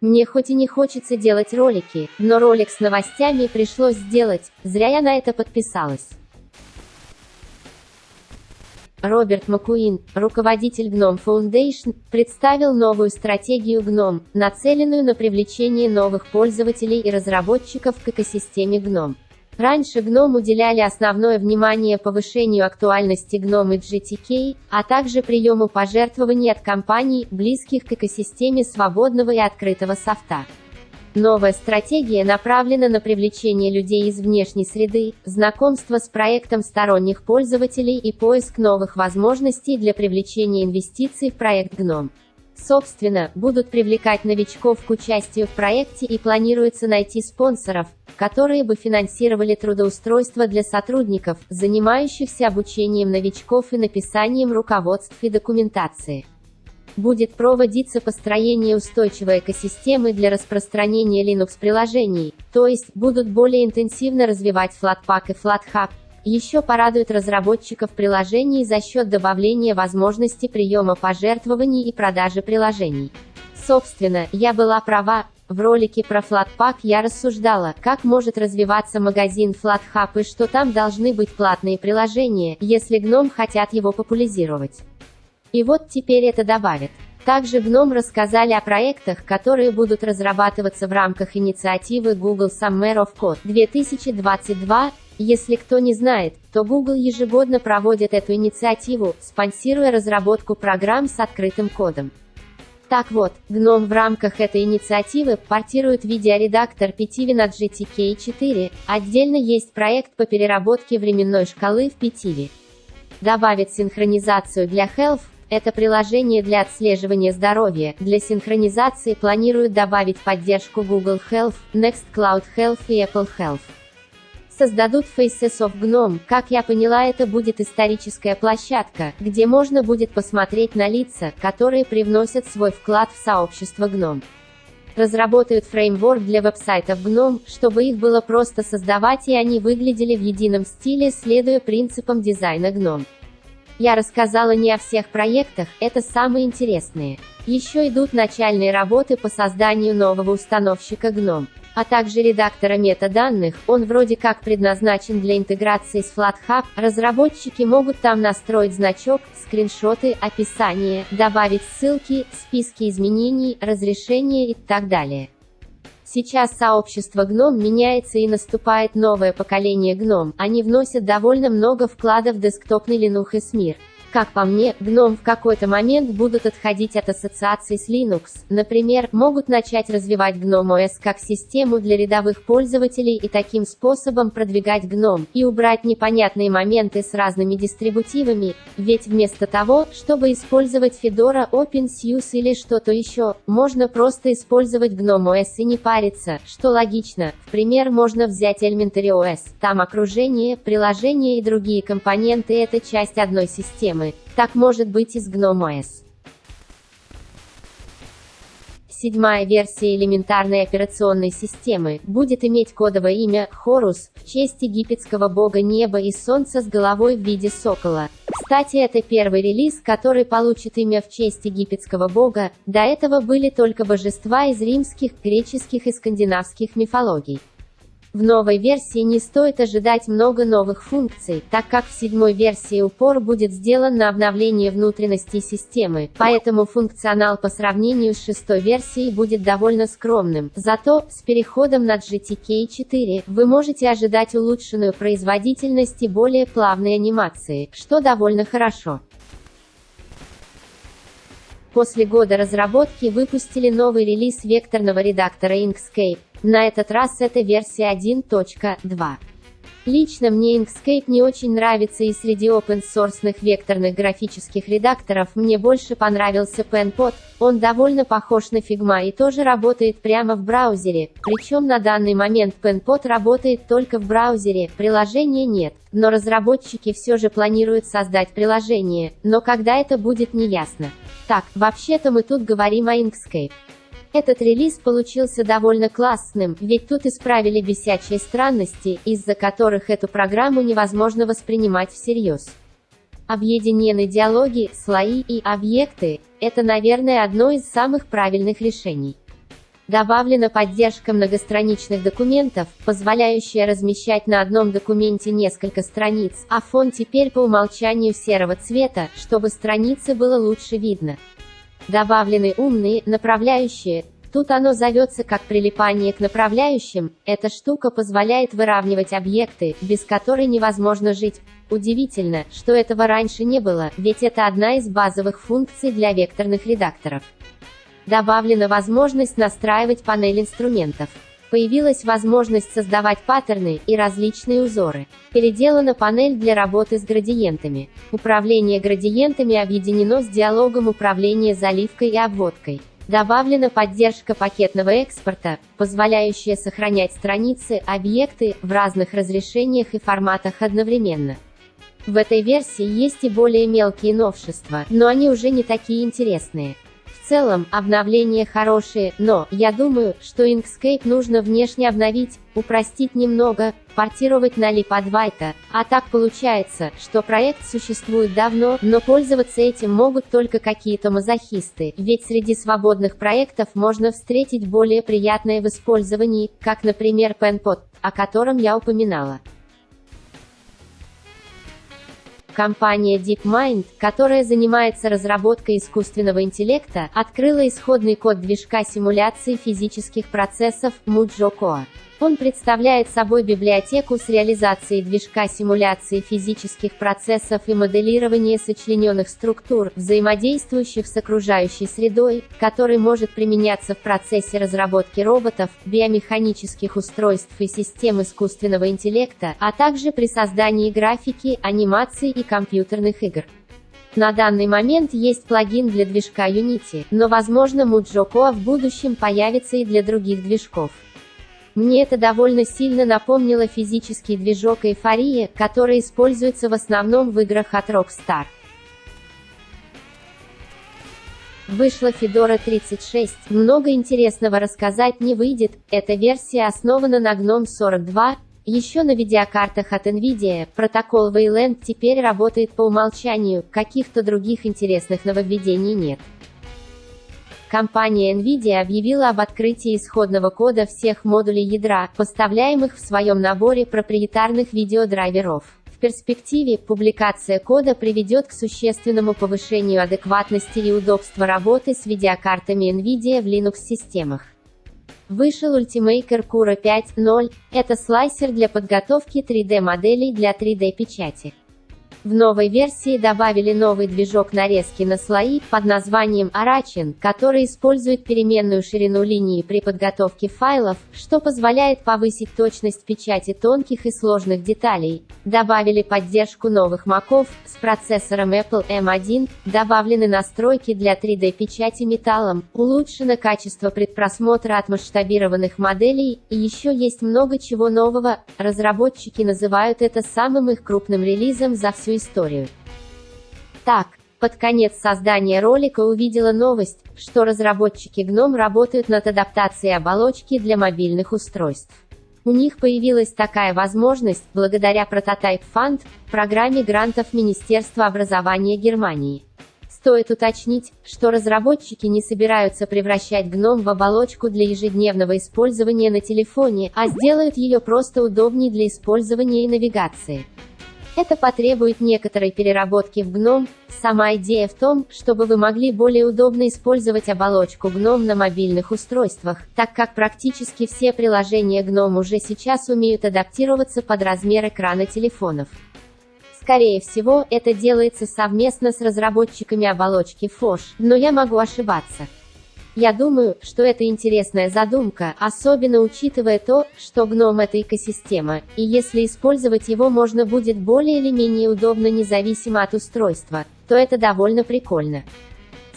Мне хоть и не хочется делать ролики, но ролик с новостями пришлось сделать, зря я на это подписалась. Роберт Макуин, руководитель GNOME Foundation, представил новую стратегию GNOME, нацеленную на привлечение новых пользователей и разработчиков к экосистеме GNOME. Раньше GNOME уделяли основное внимание повышению актуальности GNOME и GTK, а также приему пожертвований от компаний, близких к экосистеме свободного и открытого софта. Новая стратегия направлена на привлечение людей из внешней среды, знакомство с проектом сторонних пользователей и поиск новых возможностей для привлечения инвестиций в проект GNOME. Собственно, будут привлекать новичков к участию в проекте и планируется найти спонсоров, которые бы финансировали трудоустройство для сотрудников, занимающихся обучением новичков и написанием руководств и документации будет проводиться построение устойчивой экосистемы для распространения Linux-приложений, то есть, будут более интенсивно развивать Flatpak и FlatHub. Еще порадует разработчиков приложений за счет добавления возможности приема пожертвований и продажи приложений. Собственно, я была права, в ролике про Flatpak я рассуждала, как может развиваться магазин FlatHub и что там должны быть платные приложения, если гном хотят его популяризировать. И вот теперь это добавит. Также GNOME рассказали о проектах, которые будут разрабатываться в рамках инициативы Google Summer of Code 2022. Если кто не знает, то Google ежегодно проводит эту инициативу, спонсируя разработку программ с открытым кодом. Так вот, GNOME в рамках этой инициативы портирует видеоредактор Pitivi от GTK4, отдельно есть проект по переработке временной шкалы в Pitivi. Добавит синхронизацию для Health, это приложение для отслеживания здоровья. Для синхронизации планируют добавить поддержку Google Health, Nextcloud Health и Apple Health. Создадут Faces of GNOME. Как я поняла, это будет историческая площадка, где можно будет посмотреть на лица, которые привносят свой вклад в сообщество GNOME разработают фреймворк для веб-сайтов GNOME, чтобы их было просто создавать и они выглядели в едином стиле, следуя принципам дизайна GNOME. Я рассказала не о всех проектах, это самые интересные. Еще идут начальные работы по созданию нового установщика GNOME, а также редактора метаданных, он вроде как предназначен для интеграции с FlatHub, разработчики могут там настроить значок, скриншоты, описание, добавить ссылки, списки изменений, разрешения и так далее. Сейчас сообщество GNOME меняется и наступает новое поколение GNOME, они вносят довольно много вкладов в десктопный Linux мир. Как по мне, GNOME в какой-то момент будут отходить от ассоциаций с Linux, например, могут начать развивать GNOME OS как систему для рядовых пользователей и таким способом продвигать GNOME, и убрать непонятные моменты с разными дистрибутивами, ведь вместо того, чтобы использовать Fedora OpenSUSE или что-то еще, можно просто использовать GNOME OS и не париться, что логично. В пример можно взять Elementary OS, там окружение, приложения и другие компоненты – это часть одной системы системы, так может быть и с GNOME. Седьмая версия элементарной операционной системы будет иметь кодовое имя Хорус в честь египетского бога неба и солнца с головой в виде сокола. Кстати, это первый релиз, который получит имя в честь египетского бога, до этого были только божества из римских, греческих и скандинавских мифологий. В новой версии не стоит ожидать много новых функций, так как в седьмой версии упор будет сделан на обновление внутренностей системы, поэтому функционал по сравнению с шестой версией будет довольно скромным. Зато, с переходом на GTK 4, вы можете ожидать улучшенную производительность и более плавные анимации, что довольно хорошо. После года разработки выпустили новый релиз векторного редактора Inkscape. На этот раз это версия 1.2. Лично мне Inkscape не очень нравится и среди open-source векторных графических редакторов мне больше понравился PenPod, он довольно похож на Figma и тоже работает прямо в браузере, причем на данный момент PenPod работает только в браузере, приложения нет, но разработчики все же планируют создать приложение, но когда это будет не ясно. Так, вообще-то мы тут говорим о Inkscape. Этот релиз получился довольно классным, ведь тут исправили бесячие странности, из-за которых эту программу невозможно воспринимать всерьез. Объединены диалоги, слои и объекты – это, наверное, одно из самых правильных решений. Добавлена поддержка многостраничных документов, позволяющая размещать на одном документе несколько страниц, а фон теперь по умолчанию серого цвета, чтобы страницы было лучше видно. Добавлены умные, направляющие, Тут оно зовется как прилипание к направляющим, эта штука позволяет выравнивать объекты, без которой невозможно жить. Удивительно, что этого раньше не было, ведь это одна из базовых функций для векторных редакторов. Добавлена возможность настраивать панель инструментов. Появилась возможность создавать паттерны и различные узоры. Переделана панель для работы с градиентами. Управление градиентами объединено с диалогом управления заливкой и обводкой. Добавлена поддержка пакетного экспорта, позволяющая сохранять страницы, объекты, в разных разрешениях и форматах одновременно. В этой версии есть и более мелкие новшества, но они уже не такие интересные. В целом, обновления хорошие, но, я думаю, что Inkscape нужно внешне обновить, упростить немного, портировать на LibAdwaita, а так получается, что проект существует давно, но пользоваться этим могут только какие-то мазохисты, ведь среди свободных проектов можно встретить более приятное в использовании, как, например, PenPod, о котором я упоминала. Компания DeepMind, которая занимается разработкой искусственного интеллекта, открыла исходный код движка симуляции физических процессов MuJoCoa. Он представляет собой библиотеку с реализацией движка симуляции физических процессов и моделирования сочлененных структур, взаимодействующих с окружающей средой, который может применяться в процессе разработки роботов, биомеханических устройств и систем искусственного интеллекта, а также при создании графики, анимации и компьютерных игр. На данный момент есть плагин для движка Unity, но возможно MuJoCoa в будущем появится и для других движков. Мне это довольно сильно напомнило физический движок эйфория, который используется в основном в играх от Rockstar. Вышла Fedora 36, много интересного рассказать не выйдет, эта версия основана на GNOME 42, еще на видеокартах от NVIDIA, протокол Wayland теперь работает по умолчанию, каких-то других интересных нововведений нет. Компания NVIDIA объявила об открытии исходного кода всех модулей ядра, поставляемых в своем наборе проприетарных видеодрайверов. В перспективе, публикация кода приведет к существенному повышению адекватности и удобства работы с видеокартами NVIDIA в Linux-системах. Вышел Ultimaker Cura 5.0, это слайсер для подготовки 3D-моделей для 3D-печати. В новой версии добавили новый движок нарезки на слои, под названием Arachin, который использует переменную ширину линии при подготовке файлов, что позволяет повысить точность печати тонких и сложных деталей. Добавили поддержку новых маков, с процессором Apple M1, добавлены настройки для 3D-печати металлом, улучшено качество предпросмотра от масштабированных моделей, и еще есть много чего нового, разработчики называют это самым их крупным релизом за всю историю. Так, под конец создания ролика увидела новость, что разработчики GNOME работают над адаптацией оболочки для мобильных устройств. У них появилась такая возможность, благодаря Prototype Fund, программе грантов Министерства образования Германии. Стоит уточнить, что разработчики не собираются превращать GNOME в оболочку для ежедневного использования на телефоне, а сделают ее просто удобнее для использования и навигации. Это потребует некоторой переработки в GNOME. Сама идея в том, чтобы вы могли более удобно использовать оболочку GNOME на мобильных устройствах, так как практически все приложения GNOME уже сейчас умеют адаптироваться под размер экрана телефонов. Скорее всего, это делается совместно с разработчиками оболочки FOSH, но я могу ошибаться. Я думаю, что это интересная задумка, особенно учитывая то, что гном это экосистема, и если использовать его можно будет более или менее удобно независимо от устройства, то это довольно прикольно.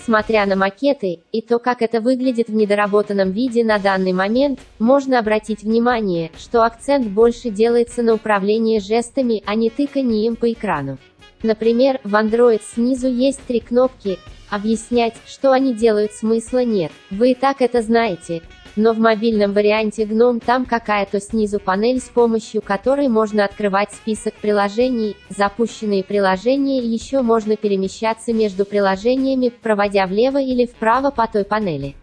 Смотря на макеты, и то, как это выглядит в недоработанном виде на данный момент, можно обратить внимание, что акцент больше делается на управление жестами, а не тыканием по экрану. Например, в Android снизу есть три кнопки, Объяснять, что они делают смысла нет, вы и так это знаете. Но в мобильном варианте GNOME там какая-то снизу панель, с помощью которой можно открывать список приложений, запущенные приложения и еще можно перемещаться между приложениями, проводя влево или вправо по той панели.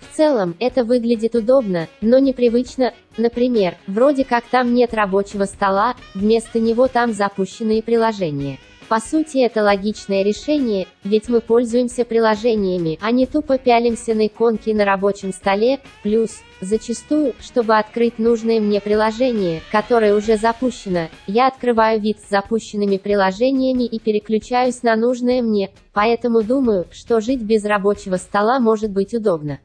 В целом, это выглядит удобно, но непривычно. Например, вроде как там нет рабочего стола, вместо него там запущенные приложения. По сути это логичное решение, ведь мы пользуемся приложениями, а не тупо пялимся на иконки на рабочем столе, плюс, зачастую, чтобы открыть нужное мне приложение, которое уже запущено, я открываю вид с запущенными приложениями и переключаюсь на нужное мне, поэтому думаю, что жить без рабочего стола может быть удобно.